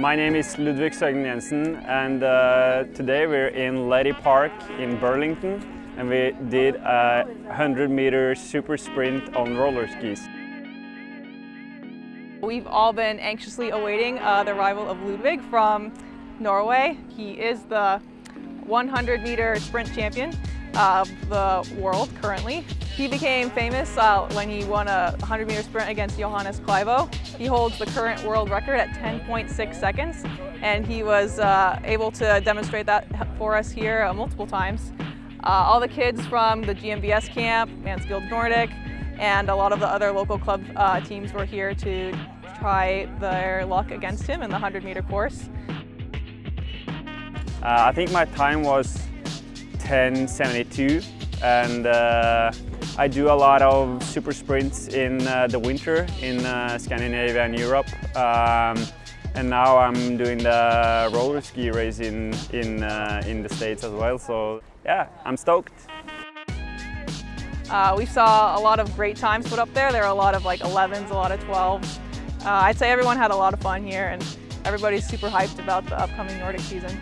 My name is Ludvig Søgnen Jensen and uh, today we're in Leddy Park in Burlington and we did a 100 meter super sprint on roller skis. We've all been anxiously awaiting uh, the arrival of Ludvig from Norway. He is the 100 meter sprint champion of the world currently. He became famous uh, when he won a 100 meter sprint against Johannes Klæbo. He holds the current world record at 10.6 seconds and he was uh, able to demonstrate that for us here uh, multiple times. Uh, all the kids from the GMVS camp, Mansfield Nordic, and a lot of the other local club uh, teams were here to try their luck against him in the 100 meter course. Uh, I think my time was 10.72 and uh, I do a lot of super sprints in uh, the winter in uh, Scandinavia and Europe. Um, and now I'm doing the roller ski race in, in, uh, in the States as well. So yeah, I'm stoked. Uh, we saw a lot of great times put up there. There are a lot of like 11s, a lot of 12s. Uh, I'd say everyone had a lot of fun here and everybody's super hyped about the upcoming Nordic season.